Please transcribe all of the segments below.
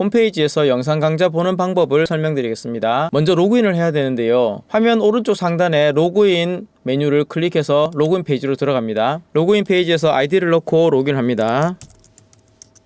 홈페이지에서 영상 강좌 보는 방법을 설명드리겠습니다. 먼저 로그인을 해야 되는데요. 화면 오른쪽 상단에 로그인 메뉴를 클릭해서 로그인 페이지로 들어갑니다. 로그인 페이지에서 아이디를 넣고 로그인합니다.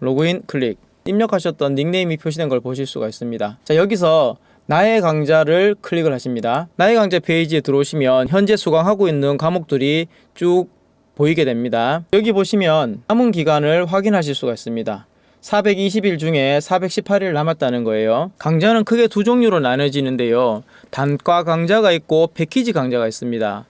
로그인 클릭. 입력하셨던 닉네임이 표시된 걸 보실 수가 있습니다. 자, 여기서 나의 강좌를 클릭을 하십니다. 나의 강좌 페이지에 들어오시면 현재 수강하고 있는 과목들이 쭉 보이게 됩니다. 여기 보시면 남은 기간을 확인하실 수가 있습니다. 420일 중에 418일 남았다는 거예요. 강좌는 크게 두 종류로 나눠지는데요. 단과 강좌가 있고 패키지 강좌가 있습니다.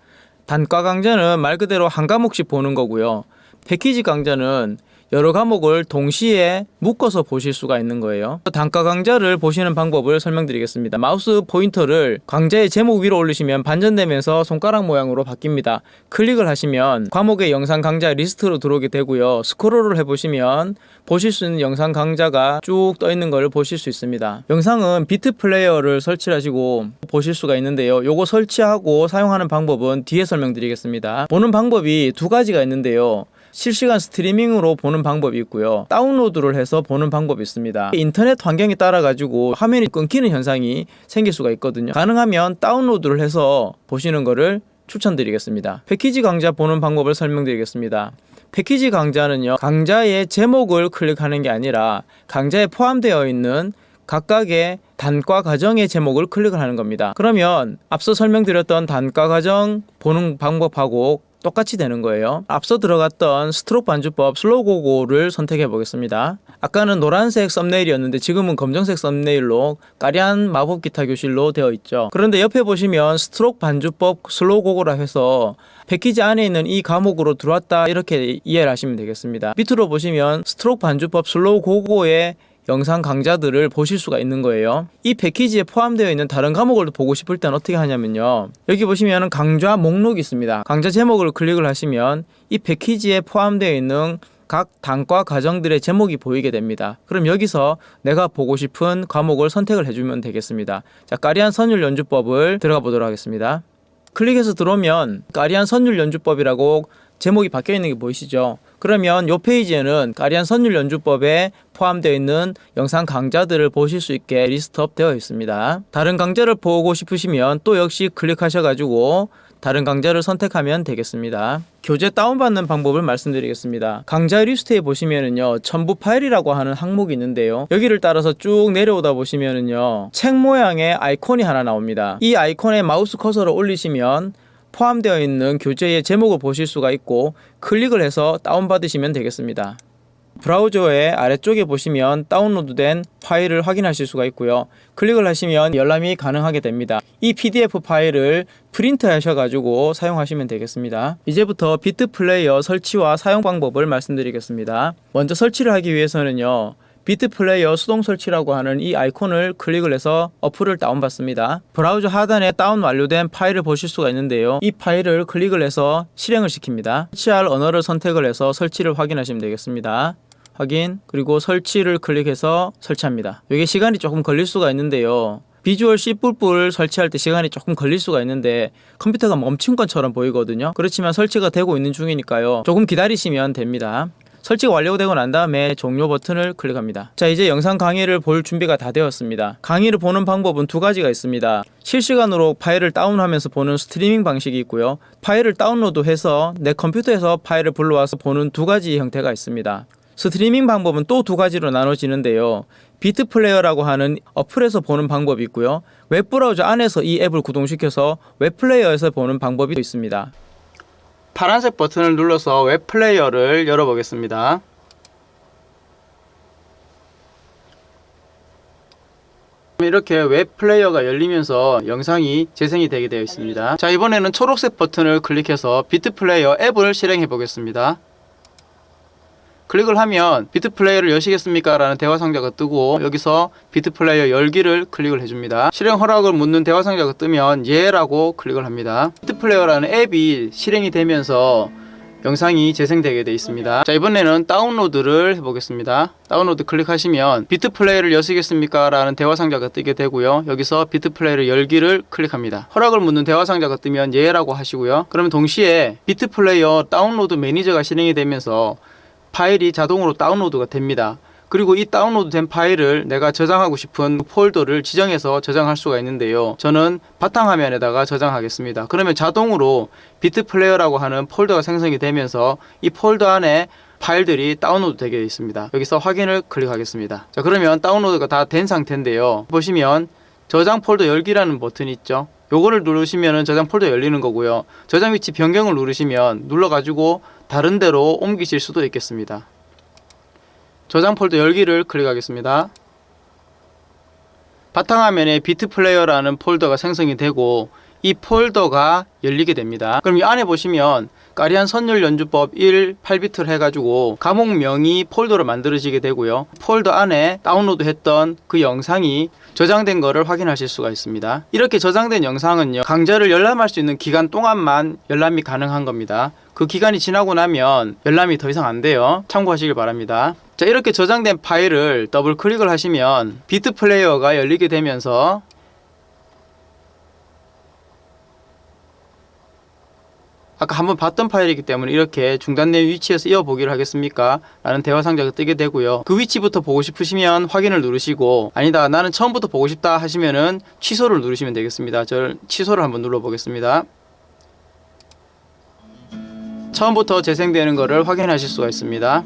단과 강좌는 말 그대로 한 과목씩 보는 거고요. 패키지 강좌는 여러 과목을 동시에 묶어서 보실 수가 있는 거예요. 단과 강좌를 보시는 방법을 설명드리겠습니다. 마우스 포인터를 강좌의 제목 위로 올리시면 반전되면서 손가락 모양으로 바뀝니다. 클릭을 하시면 과목의 영상 강좌 리스트로 들어오게 되고요. 스크롤을 해보시면 보실 수 있는 영상 강좌가 쭉 떠 있는 걸 보실 수 있습니다. 영상은 비트 플레이어를 설치하시고 보실 수가 있는데요. 요거 설치하고 사용하는 방법은 뒤에 설명드리겠습니다. 보는 방법이 두 가지가 있는데요. 실시간 스트리밍으로 보는 방법이 있고요. 다운로드를 해서 보는 방법이 있습니다. 인터넷 환경에 따라 가지고 화면이 끊기는 현상이 생길 수가 있거든요. 가능하면 다운로드를 해서 보시는 거를 추천드리겠습니다. 패키지 강좌 보는 방법을 설명드리겠습니다. 패키지 강좌는요. 강좌의 제목을 클릭하는 게 아니라 강좌에 포함되어 있는 각각의 단과 과정의 제목을 클릭을 하는 겁니다. 그러면 앞서 설명드렸던 단과 과정 보는 방법하고 똑같이 되는 거예요. 앞서 들어갔던 스트로크 반주법 슬로고고를 선택해 보겠습니다. 아까는 노란색 썸네일이었는데 지금은 검정색 썸네일로 까리한 마법 기타 교실로 되어 있죠. 그런데 옆에 보시면 스트로크 반주법 슬로고고라 해서 패키지 안에 있는 이 과목으로 들어왔다 이렇게 이해를 하시면 되겠습니다. 밑으로 보시면 스트로크 반주법 슬로고고의 영상 강좌들을 보실 수가 있는 거예요. 이 패키지에 포함되어 있는 다른 과목을 보고 싶을 때는 어떻게 하냐면요. 여기 보시면 강좌 목록이 있습니다. 강좌 제목을 클릭을 하시면 이 패키지에 포함되어 있는 각 단과 과정들의 제목이 보이게 됩니다. 그럼 여기서 내가 보고 싶은 과목을 선택을 해주면 되겠습니다. 자, 까리안 선율 연주법을 들어가 보도록 하겠습니다. 클릭해서 들어오면 까리한 선율 연주법이라고 제목이 바뀌어 있는 게 보이시죠? 그러면 이 페이지에는 까리한 선율 연주법에 포함되어 있는 영상 강좌들을 보실 수 있게 list up 되어 있습니다. 다른 강좌를 보고 싶으시면 또 역시 클릭하셔가지고 다른 강좌를 선택하면 되겠습니다. 교재 다운받는 방법을 말씀드리겠습니다. 강좌 리스트에 보시면은요, 첨부 파일이라고 하는 항목이 있는데요. 여기를 따라서 쭉 내려오다 보시면은요, 책 모양의 아이콘이 하나 나옵니다. 이 아이콘에 마우스 커서를 올리시면 포함되어 있는 교재의 제목을 보실 수가 있고 클릭을 해서 다운받으시면 되겠습니다. 브라우저의 아래쪽에 보시면 다운로드된 파일을 확인하실 수가 있고요. 클릭을 하시면 열람이 가능하게 됩니다. 이 PDF 파일을 프린트 하셔가지고 사용하시면 되겠습니다. 이제부터 비트 플레이어 설치와 사용 방법을 말씀드리겠습니다. 먼저 설치를 하기 위해서는요. 비트 플레이어 수동 설치라고 하는 이 아이콘을 클릭을 해서 어플을 다운받습니다. 브라우저 하단에 다운 완료된 파일을 보실 수가 있는데요. 이 파일을 클릭을 해서 실행을 시킵니다. 설치할 언어를 선택을 해서 설치를 확인하시면 되겠습니다. 확인 그리고 설치를 클릭해서 설치합니다. 이게 시간이 조금 걸릴 수가 있는데요. 비주얼 C++ 설치할 때 시간이 조금 걸릴 수가 있는데 컴퓨터가 멈춘 것처럼 보이거든요. 그렇지만 설치가 되고 있는 중이니까요. 조금 기다리시면 됩니다. 설치가 완료되고 난 다음에 종료 버튼을 클릭합니다. 자 이제 영상 강의를 볼 준비가 다 되었습니다. 강의를 보는 방법은 두 가지가 있습니다. 실시간으로 파일을 다운하면서 보는 스트리밍 방식이 있고요. 파일을 다운로드해서 내 컴퓨터에서 파일을 불러와서 보는 두 가지 형태가 있습니다. 스트리밍 방법은 또 두 가지로 나눠지는데요. 비트 플레이어라고 하는 어플에서 보는 방법이 있고요. 웹브라우저 안에서 이 앱을 구동시켜서 웹플레이어에서 보는 방법이 있습니다. 파란색 버튼을 눌러서 웹 플레이어를 열어보겠습니다. 이렇게 웹 플레이어가 열리면서 영상이 재생이 되게 되어 있습니다. 자 이번에는 초록색 버튼을 클릭해서 비트 플레이어 앱을 실행해 보겠습니다. 클릭을 하면 비트 플레이어를 여시겠습니까? 라는 대화 상자가 뜨고 여기서 비트 플레이어 열기를 클릭을 해줍니다. 실행 허락을 묻는 대화 상자가 뜨면 예 라고 클릭을 합니다. 비트 플레이어라는 앱이 실행이 되면서 영상이 재생되게 되어 있습니다. 자 이번에는 다운로드를 해보겠습니다. 다운로드 클릭하시면 비트 플레이어를 여시겠습니까? 라는 대화 상자가 뜨게 되고요. 여기서 비트 플레이어 열기를 클릭합니다. 허락을 묻는 대화 상자가 뜨면 예 라고 하시고요. 그러면 동시에 비트 플레이어 다운로드 매니저가 실행이 되면서 파일이 자동으로 다운로드가 됩니다. 그리고 이 다운로드 된 파일을 내가 저장하고 싶은 폴더를 지정해서 저장할 수가 있는데요. 저는 바탕화면에다가 저장하겠습니다. 그러면 자동으로 비트 플레이어라고 하는 폴더가 생성이 되면서 이 폴더 안에 파일들이 다운로드 되게 있습니다. 여기서 확인을 클릭하겠습니다. 자, 그러면 다운로드가 다 된 상태인데요. 보시면 저장 폴더 열기라는 버튼이 있죠. 요거를 누르시면 저장 폴더 열리는 거고요. 저장 위치 변경을 누르시면 눌러가지고 다른 데로 옮기실 수도 있겠습니다. 저장 폴더 열기를 클릭하겠습니다. 바탕화면에 비트 플레이어라는 폴더가 생성이 되고 이 폴더가 열리게 됩니다. 그럼 이 안에 보시면 까리한 선율 연주법 1 8비트라 해가지고 과목명의 폴더로 만들어지게 되고요. 폴더 안에 다운로드 했던 그 영상이 저장된 거를 확인하실 수가 있습니다. 이렇게 저장된 영상은요 강좌를 열람할 수 있는 기간 동안만 열람이 가능한 겁니다. 그 기간이 지나고 나면 열람이 더 이상 안 돼요. 참고하시길 바랍니다. 자 이렇게 저장된 파일을 더블 클릭을 하시면 비트 플레이어가 열리게 되면서 아까 한번 봤던 파일이기 때문에 이렇게 중단된 위치에서 이어보기를 하겠습니까? 라는 대화 상자가 뜨게 되고요. 그 위치부터 보고 싶으시면 확인을 누르시고 아니다 나는 처음부터 보고 싶다 하시면은 취소를 누르시면 되겠습니다. 저 취소를 한번 눌러보겠습니다. 처음부터 재생되는 것을 확인하실 수가 있습니다.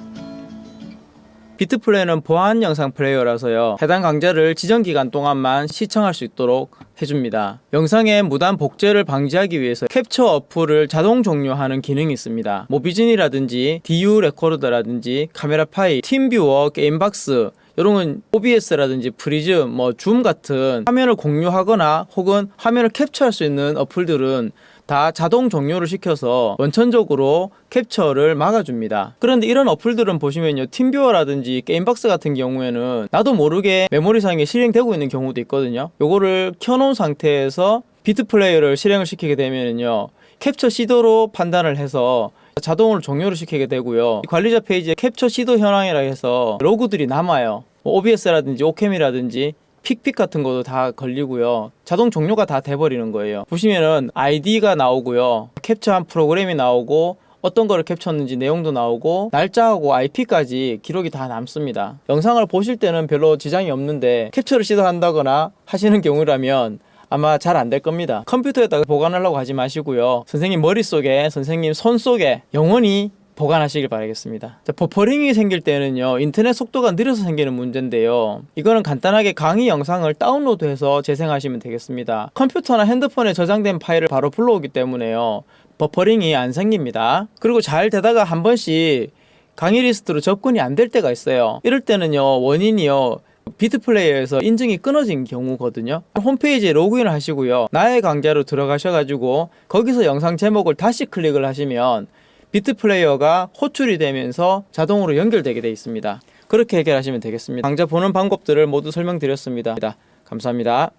비트 플레이는 보안 영상 플레이어라서요. 해당 강좌를 지정 기간 동안만 시청할 수 있도록 해줍니다. 영상의 무단 복제를 방지하기 위해서 캡처 어플을 자동 종료하는 기능이 있습니다. 모비즌이라든지 DU 레코더라든지 카메라 파일, 팀뷰어, 게임박스 이런 건 OBS라든지 프리즈, 뭐줌 같은 화면을 공유하거나 혹은 화면을 캡처할 수 있는 어플들은 다 자동 종료를 시켜서 원천적으로 캡처를 막아줍니다. 그런데 이런 어플들은 보시면요. 팀뷰어라든지 게임박스 같은 경우에는 나도 모르게 메모리상에 실행되고 있는 경우도 있거든요. 요거를 켜놓은 상태에서 비트 플레이어를 실행을 시키게 되면요. 캡처 시도로 판단을 해서 자동으로 종료를 시키게 되고요. 관리자 페이지에 캡처 시도 현황이라 해서 로그들이 남아요. 뭐 OBS라든지 오캠이라든지 픽픽 같은 것도 다 걸리고요. 자동 종료가 다 돼버리는 거예요. 보시면은 아이디가 나오고요. 캡처한 프로그램이 나오고 어떤 거를 캡처했는지 내용도 나오고 날짜하고 IP까지 기록이 다 남습니다. 영상을 보실 때는 별로 지장이 없는데 캡처를 시도한다거나 하시는 경우라면 아마 잘 안 될 겁니다. 컴퓨터에다가 보관하려고 하지 마시고요. 선생님 머릿속에, 선생님 손 속에 영원히 보관하시길 바라겠습니다. 자, 버퍼링이 생길 때는요, 인터넷 속도가 느려서 생기는 문제인데요. 이거는 간단하게 강의 영상을 다운로드해서 재생하시면 되겠습니다. 컴퓨터나 핸드폰에 저장된 파일을 바로 불러오기 때문에요. 버퍼링이 안 생깁니다. 그리고 잘 되다가 한 번씩 강의 리스트로 접근이 안 될 때가 있어요. 이럴 때는요, 원인이요, 비트 플레이어에서 인증이 끊어진 경우거든요. 홈페이지에 로그인을 하시고요. 나의 강좌로 들어가셔가지고 거기서 영상 제목을 다시 클릭을 하시면 비트 플레이어가 호출이 되면서 자동으로 연결되게 되어 있습니다. 그렇게 해결하시면 되겠습니다. 강좌 보는 방법들을 모두 설명드렸습니다. 감사합니다.